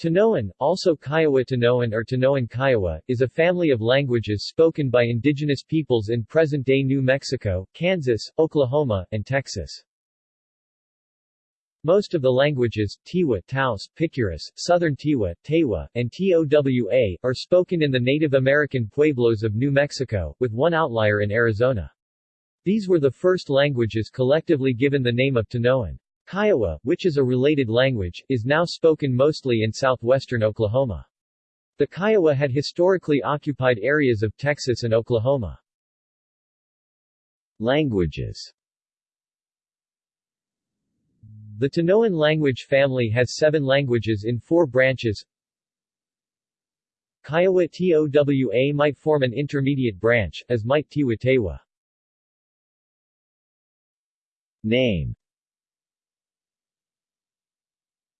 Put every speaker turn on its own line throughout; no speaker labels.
Tanoan, also Kiowa Tanoan or Tanoan Kiowa, is a family of languages spoken by indigenous peoples in present-day New Mexico, Kansas, Oklahoma, and Texas. Most of the languages, Tiwa, Taos, Picuris, Southern Tiwa, Tewa, and Towa, are spoken in the Native American pueblos of New Mexico, with one outlier in Arizona. These were the first languages collectively given the name of Tanoan. Kiowa, which is a related language, is now spoken mostly in southwestern Oklahoma. The Kiowa had historically occupied areas of Texas and Oklahoma. Languages The Tanoan language family has seven languages in four branches. Kiowa Towa might form an intermediate branch, as might Tiwa Tewa. Name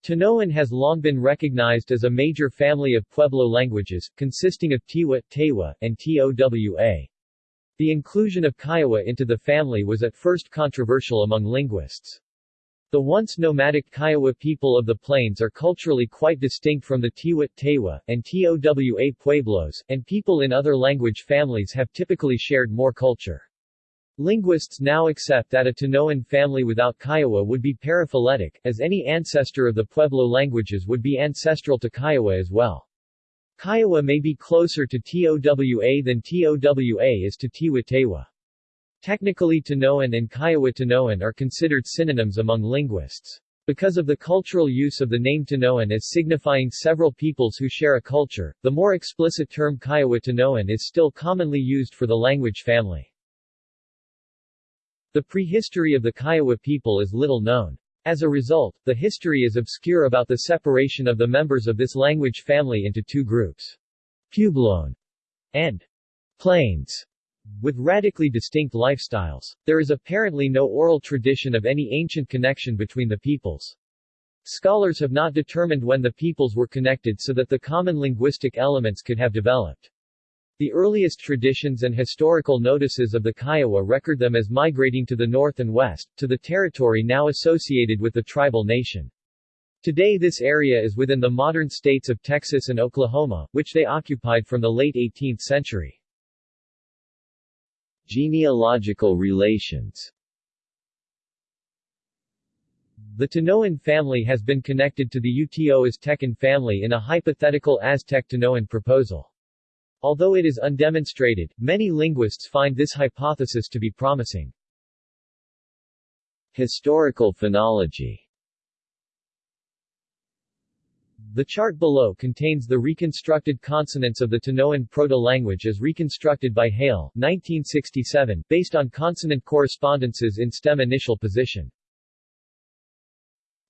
Tanoan has long been recognized as a major family of Pueblo languages, consisting of Tiwa, Tewa, and Towa. The inclusion of Kiowa into the family was at first controversial among linguists. The once nomadic Kiowa people of the plains are culturally quite distinct from the Tiwa, Tewa, and Towa Pueblos, and people in other language families have typically shared more culture. Linguists now accept that a Tanoan family without Kiowa would be paraphyletic, as any ancestor of the Pueblo languages would be ancestral to Kiowa as well. Kiowa may be closer to Towa than Towa is to Tiwa Technically Tanoan and Kiowa Tanoan are considered synonyms among linguists. Because of the cultural use of the name Tanoan as signifying several peoples who share a culture, the more explicit term Kiowa Tanoan is still commonly used for the language family. The prehistory of the Kiowa people is little known. As a result, the history is obscure about the separation of the members of this language family into two groups. Puebloan and Plains with radically distinct lifestyles. There is apparently no oral tradition of any ancient connection between the peoples. Scholars have not determined when the peoples were connected so that the common linguistic elements could have developed. The earliest traditions and historical notices of the Kiowa record them as migrating to the north and west, to the territory now associated with the tribal nation. Today this area is within the modern states of Texas and Oklahoma, which they occupied from the late 18th century. Genealogical relations The Tanoan family has been connected to the Uto Aztecan family in a hypothetical Aztec-Tanoan proposal. Although it is undemonstrated, many linguists find this hypothesis to be promising. Historical phonology The chart below contains the reconstructed consonants of the Tanoan proto-language as reconstructed by Hale 1967, based on consonant correspondences in stem initial position.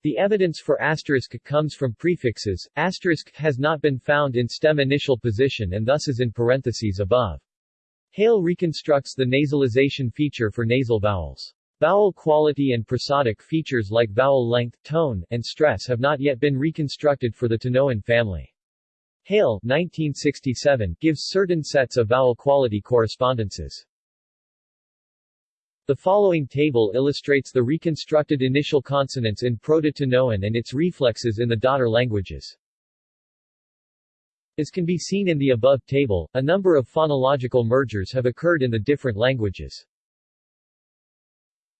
The evidence for asterisk comes from prefixes. Asterisk has not been found in stem initial position and thus is in parentheses above. Hale reconstructs the nasalization feature for nasal vowels. Vowel quality and prosodic features like vowel length, tone, and stress have not yet been reconstructed for the Tanoan family. Hale 1967 gives certain sets of vowel quality correspondences. The following table illustrates the reconstructed initial consonants in Proto-Tanoan and its reflexes in the daughter languages. As can be seen in the above table, a number of phonological mergers have occurred in the different languages.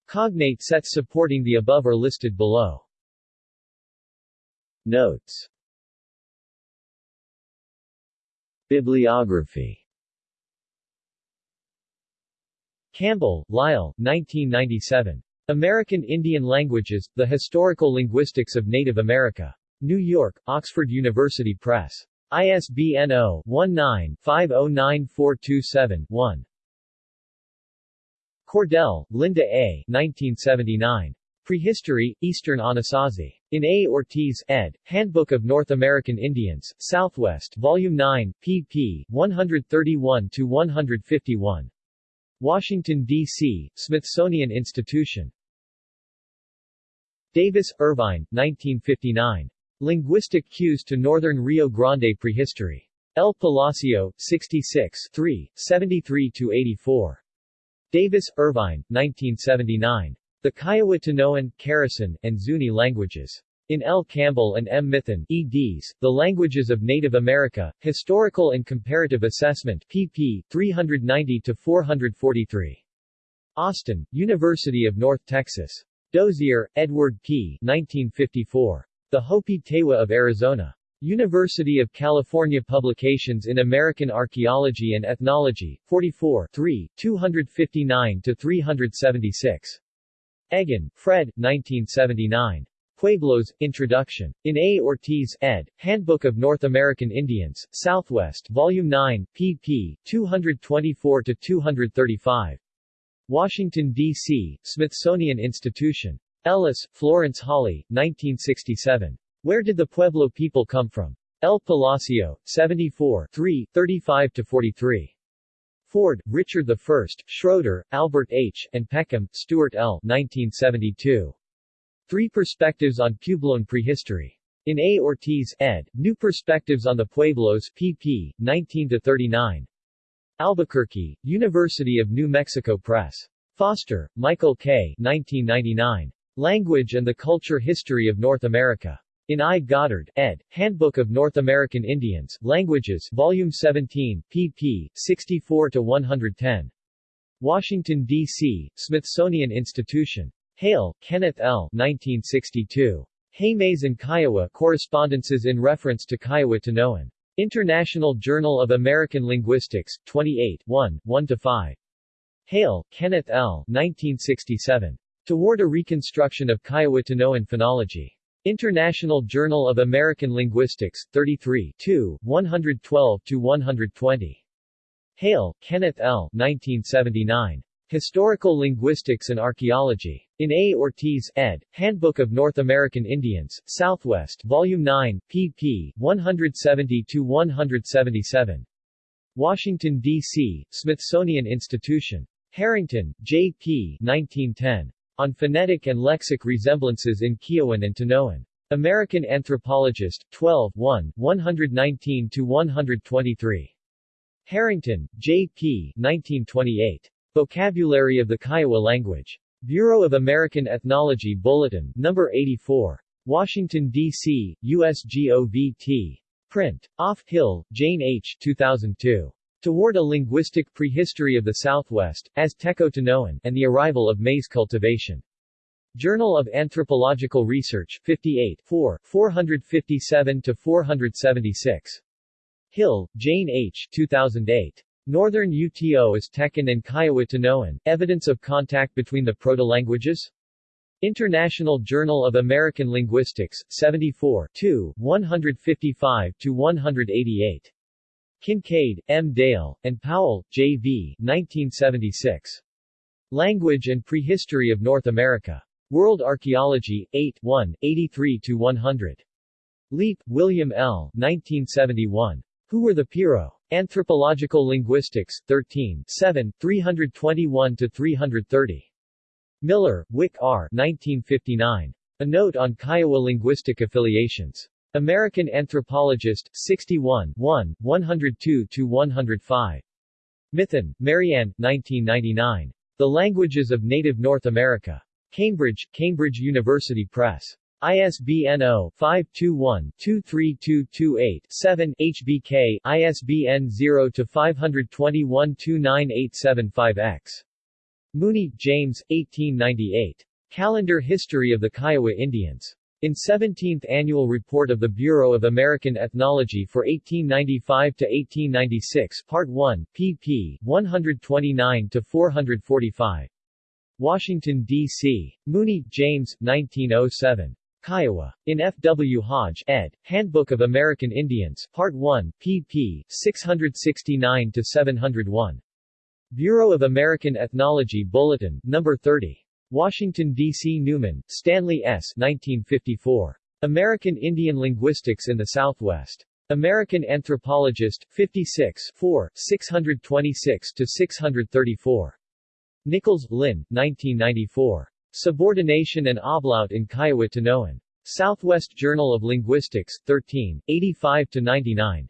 Cognate sets supporting the above are listed below. Notes Bibliography Campbell, Lyle, 1997. American Indian Languages, The Historical Linguistics of Native America. New York, Oxford University Press. ISBN 0-19-509427-1. Cordell, Linda A. 1979. Prehistory, Eastern Anasazi. In A. Ortiz, ed., Handbook of North American Indians, Southwest, Volume 9, pp. 131-151. Washington, D.C., Smithsonian Institution. Davis, Irvine, 1959. Linguistic Cues to Northern Rio Grande Prehistory. El Palacio, 66 73-84. Davis, Irvine, 1979. The Kiowa Tanoan, Keresan, and Zuni Languages. In L. Campbell and M. Mithun, eds, The Languages of Native America, Historical and Comparative Assessment pp. 390-443. Austin, University of North Texas. Dozier, Edward P. 1954. The Hopi Tewa of Arizona. University of California Publications in American Archaeology and Ethnology, 44 3, 259-376. Eggan, Fred, 1979. Pueblos, Introduction. In A. Ortiz, ed., Handbook of North American Indians, Southwest, Volume 9, pp. 224-235. Washington, D.C., Smithsonian Institution. Ellis, Florence Hawley, 1967. Where Did the Pueblo People Come From? El Palacio, 74 3, 35-43. Ford, Richard I, Schroeder, Albert H., and Peckham, Stuart L. 1972. Three Perspectives on Puebloan Prehistory. In A. Ortiz, ed., New Perspectives on the Pueblos, pp. 19-39. Albuquerque, University of New Mexico Press. Foster, Michael K. 1999. Language and the Culture History of North America. In I. Goddard, ed., Handbook of North American Indians, Languages, Volume 17, pp. 64-110. Washington, D.C., Smithsonian Institution. Hale, Kenneth L. 1962. Jemez and Kiowa Correspondences in Reference to Kiowa Tanoan. International Journal of American Linguistics, 28 1, 1-5. Hale, Kenneth L. 1967. Toward a Reconstruction of Kiowa Tanoan Phonology. International Journal of American Linguistics, 33 2, 112-120. Hale, Kenneth L. 1979. Historical Linguistics and Archaeology. In A. Ortiz, ed., Handbook of North American Indians, Southwest, Volume 9, pp. 170-177. Washington, D.C., Smithsonian Institution. Harrington, J. P. 1910. On Phonetic and Lexic Resemblances in Kiowan and Tanoan. American Anthropologist, 12 1, 119-123. Harrington, J. P. 1928. Vocabulary of the Kiowa Language. Bureau of American Ethnology Bulletin, No. 84. Washington, D.C., USGOVT. Print. Off, Hill, Jane H. 2002. Toward a Linguistic Prehistory of the Southwest, Azteco-Tanoan, and the Arrival of Maize Cultivation. Journal of Anthropological Research, 58 4, 457-476. Hill, Jane H. 2008. Northern UTO Aztecan and Kiowa Tanoan, Evidence of Contact Between the Proto-Languages? International Journal of American Linguistics, 74 2, 155-188. Kinkade, M. Dale, and Powell, J. V. 1976. Language and Prehistory of North America. World Archaeology, 8 1, 83-100. Leap, William L. 1971. Who were the Piro? Anthropological Linguistics, 13 7, 321-330. Miller, Wick R. 1959. A Note on Kiowa Linguistic Affiliations. American Anthropologist, 61 1, 102-105. Mithun, Marianne, 1999. The Languages of Native North America. Cambridge, Cambridge University Press. ISBN 0-521-23228-7, HBK, ISBN 0-521-29875-X. Mooney, James, 1898. Calendar History of the Kiowa Indians. In 17th Annual Report of the Bureau of American Ethnology for 1895-1896 Part 1, pp. 129-445. Washington, D.C. Mooney, James, 1907. Kiowa. In F. W. Hodge, ed., Handbook of American Indians, Part 1, pp. 669-701. Bureau of American Ethnology Bulletin, No. 30. Washington, D.C. Newman, Stanley S. 1954. American Indian Linguistics in the Southwest. American Anthropologist, 56 4, 626-634. Nichols, Lynn, 1994. Subordination and Ablaut in Kiowa Tanoan. Southwest Journal of Linguistics, 13, 85-99.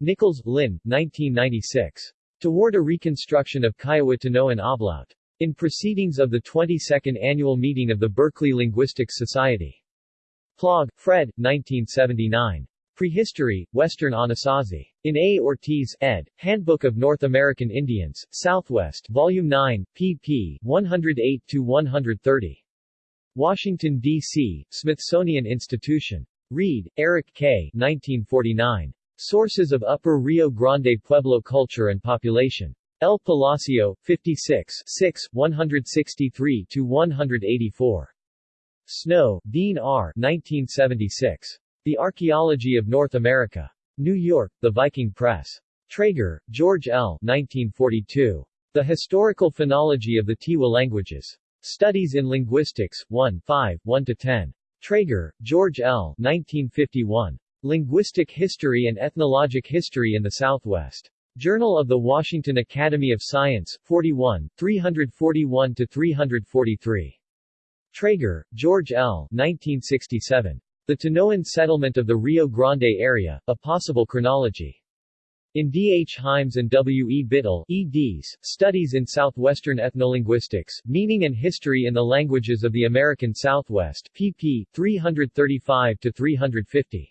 Nichols, Lynn, 1996. Toward a Reconstruction of Kiowa Tanoan Ablaut. In Proceedings of the 22nd Annual Meeting of the Berkeley Linguistics Society. Plog, Fred, 1979. Prehistory, Western Anasazi. In A. Ortiz, ed., Handbook of North American Indians, Southwest, Volume 9, pp. 108-130. Washington, D.C., Smithsonian Institution. Reed, Eric K. 1949. Sources of Upper Rio Grande Pueblo Culture and Population. El Palacio, 56 6, 163-184. Snow, Dean R. 1976. The Archaeology of North America. New York, The Viking Press. Trager, George L. 1942. The Historical Phonology of the Tiwa Languages. Studies in Linguistics, 1 5, 1-10. Trager, George L. 1951. Linguistic History and Ethnologic History in the Southwest. Journal of the Washington Academy of Science, 41, 341-343. Trager, George L. 1967. The Tanoan Settlement of the Rio Grande Area, A Possible Chronology. In D. H. Hymes and W. E. Bittle, eds, Studies in Southwestern Ethnolinguistics, Meaning and History in the Languages of the American Southwest, pp. 335-350.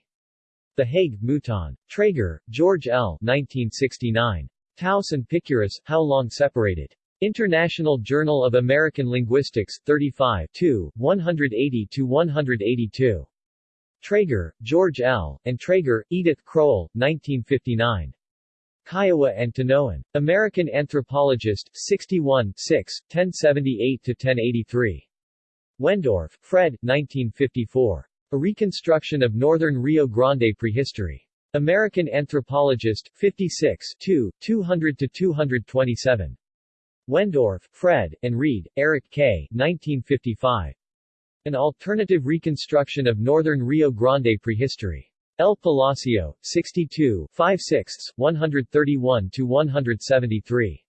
The Hague, Mouton. Trager, George L. 1969. Taos and Picuris, How Long Separated? International Journal of American Linguistics, 35 180-182. Trager, George L., and Trager, Edith Crowell, 1959. Kiowa and Tanoan. American Anthropologist, 61 6, 1078-1083. Wendorf, Fred, 1954. A Reconstruction of Northern Rio Grande Prehistory. American Anthropologist, 56 2, 200-227. Wendorf, Fred, and Reed, Eric K. 1955. An alternative reconstruction of northern Rio Grande prehistory. El Palacio, 62 5 6 131-173.